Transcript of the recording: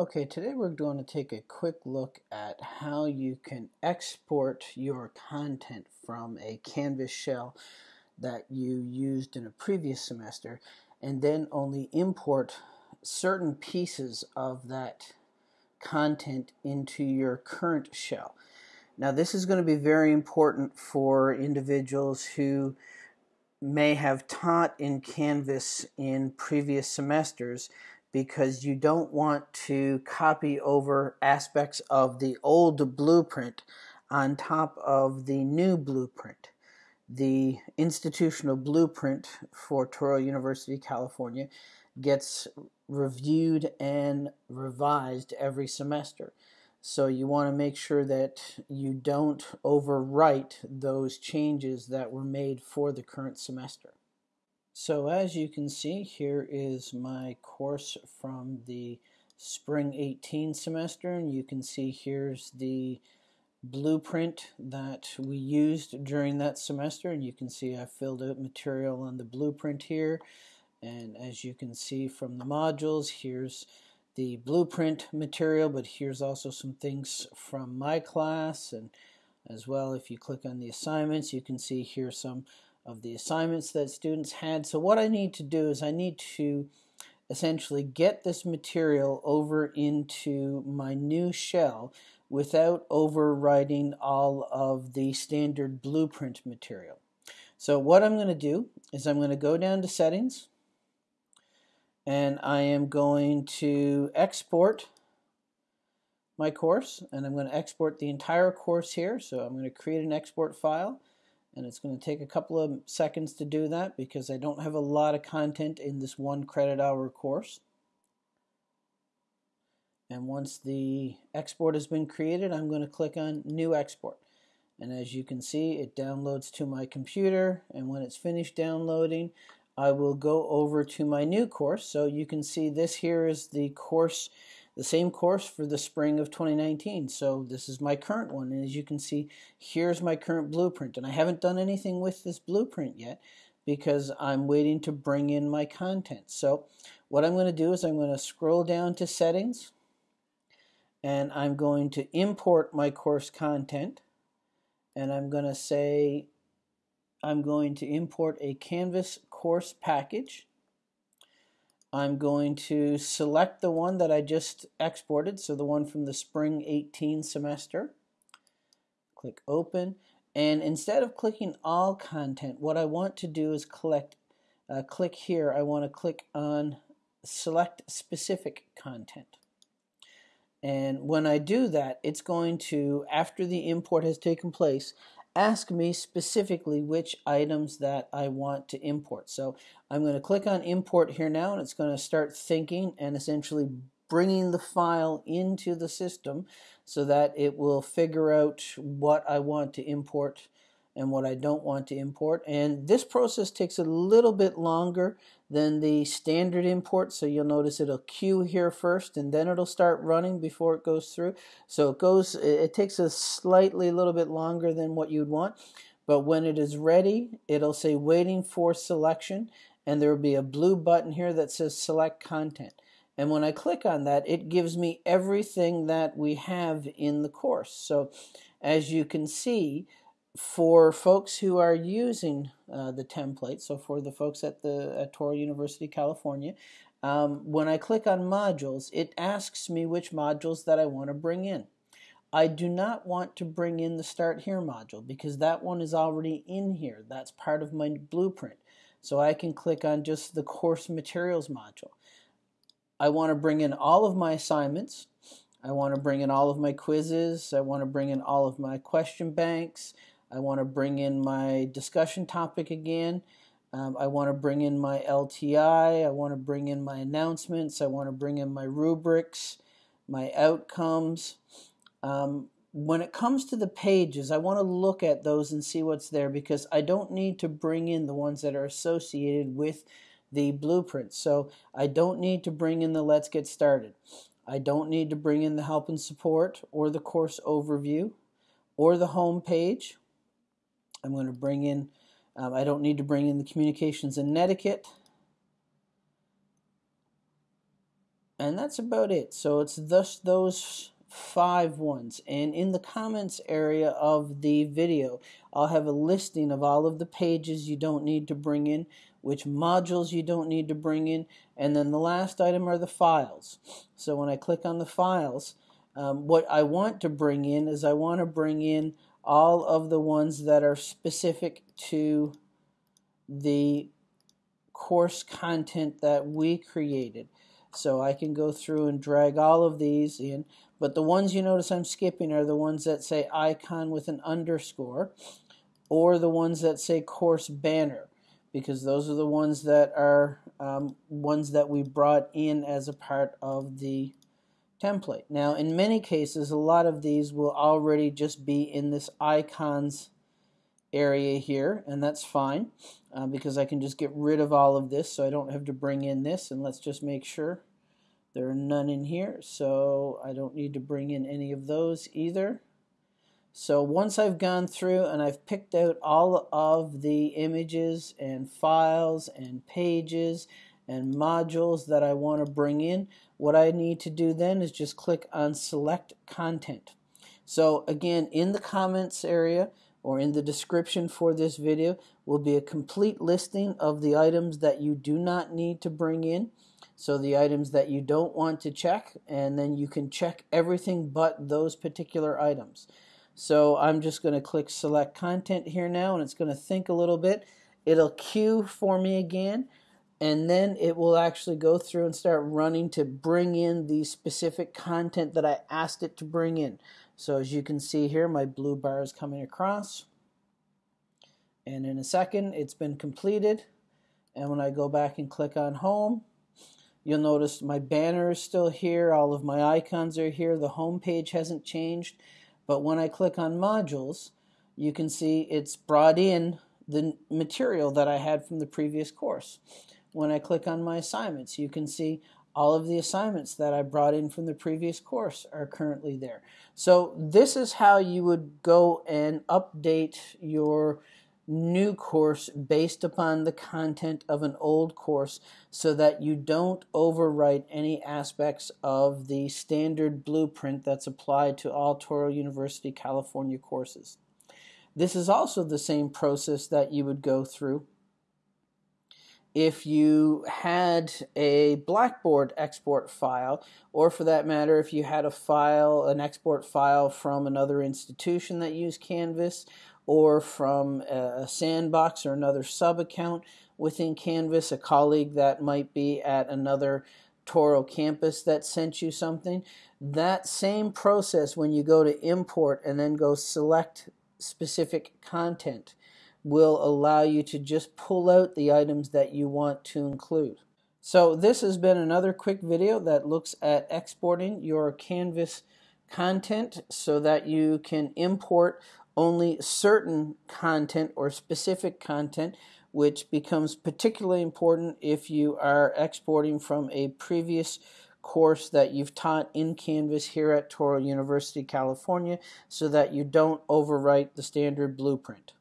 Okay, today we're going to take a quick look at how you can export your content from a Canvas shell that you used in a previous semester and then only import certain pieces of that content into your current shell. Now this is going to be very important for individuals who may have taught in Canvas in previous semesters because you don't want to copy over aspects of the old blueprint on top of the new blueprint. The institutional blueprint for Touro University, California gets reviewed and revised every semester. So you want to make sure that you don't overwrite those changes that were made for the current semester. So as you can see, here is my course from the spring 18 semester, and you can see here's the blueprint that we used during that semester, and you can see I filled out material on the blueprint here, and as you can see from the modules, here's the blueprint material, but here's also some things from my class, and as well, if you click on the assignments, you can see here some of the assignments that students had. So what I need to do is I need to essentially get this material over into my new shell without overwriting all of the standard blueprint material. So what I'm going to do is I'm going to go down to settings and I am going to export my course and I'm going to export the entire course here so I'm going to create an export file and it's going to take a couple of seconds to do that because I don't have a lot of content in this one credit hour course. And once the export has been created, I'm going to click on New Export. And as you can see, it downloads to my computer. And when it's finished downloading, I will go over to my new course. So you can see this here is the course the same course for the spring of 2019. So this is my current one. And as you can see, here's my current blueprint. And I haven't done anything with this blueprint yet because I'm waiting to bring in my content. So what I'm going to do is I'm going to scroll down to settings and I'm going to import my course content and I'm going to say I'm going to import a Canvas course package I'm going to select the one that I just exported, so the one from the spring 18 semester. Click open, and instead of clicking all content, what I want to do is collect, uh, click here, I want to click on select specific content. And when I do that, it's going to, after the import has taken place, ask me specifically which items that I want to import. So I'm going to click on import here now and it's going to start thinking and essentially bringing the file into the system so that it will figure out what I want to import and what I don't want to import. And this process takes a little bit longer than the standard import. So you'll notice it'll queue here first and then it'll start running before it goes through. So it goes, it takes a slightly little bit longer than what you'd want. But when it is ready, it'll say waiting for selection and there will be a blue button here that says select content. And when I click on that, it gives me everything that we have in the course. So as you can see, for folks who are using uh, the template, so for the folks at the at Touro University, California, um, when I click on modules, it asks me which modules that I want to bring in. I do not want to bring in the Start Here module because that one is already in here. That's part of my blueprint. So I can click on just the course materials module. I want to bring in all of my assignments. I want to bring in all of my quizzes. I want to bring in all of my question banks. I want to bring in my discussion topic again. Um, I want to bring in my LTI. I want to bring in my announcements. I want to bring in my rubrics, my outcomes. Um, when it comes to the pages, I want to look at those and see what's there because I don't need to bring in the ones that are associated with the blueprint. So I don't need to bring in the Let's Get Started. I don't need to bring in the help and support or the course overview or the home page I'm going to bring in, um, I don't need to bring in the communications and etiquette. And that's about it. So it's thus those five ones. And in the comments area of the video, I'll have a listing of all of the pages you don't need to bring in, which modules you don't need to bring in, and then the last item are the files. So when I click on the files, um, what I want to bring in is I want to bring in all of the ones that are specific to the course content that we created. So I can go through and drag all of these in, but the ones you notice I'm skipping are the ones that say icon with an underscore or the ones that say course banner because those are the ones that are um, ones that we brought in as a part of the template. Now in many cases a lot of these will already just be in this icons area here and that's fine uh, because I can just get rid of all of this so I don't have to bring in this and let's just make sure there are none in here so I don't need to bring in any of those either so once I've gone through and I've picked out all of the images and files and pages and modules that I want to bring in what I need to do then is just click on select content so again in the comments area or in the description for this video will be a complete listing of the items that you do not need to bring in. So the items that you don't want to check, and then you can check everything but those particular items. So I'm just going to click select content here now, and it's going to think a little bit. It'll queue for me again, and then it will actually go through and start running to bring in the specific content that I asked it to bring in. So as you can see here, my blue bar is coming across. And in a second, it's been completed. And when I go back and click on home, you'll notice my banner is still here. All of my icons are here. The home page hasn't changed. But when I click on modules, you can see it's brought in the material that I had from the previous course. When I click on my assignments, you can see all of the assignments that I brought in from the previous course are currently there. So this is how you would go and update your new course based upon the content of an old course so that you don't overwrite any aspects of the standard blueprint that's applied to all Touro University California courses. This is also the same process that you would go through if you had a Blackboard export file, or for that matter, if you had a file, an export file from another institution that used Canvas, or from a sandbox or another sub account within Canvas, a colleague that might be at another Touro campus that sent you something, that same process when you go to import and then go select specific content will allow you to just pull out the items that you want to include. So this has been another quick video that looks at exporting your Canvas content so that you can import only certain content or specific content which becomes particularly important if you are exporting from a previous course that you've taught in Canvas here at Touro University, California so that you don't overwrite the standard blueprint.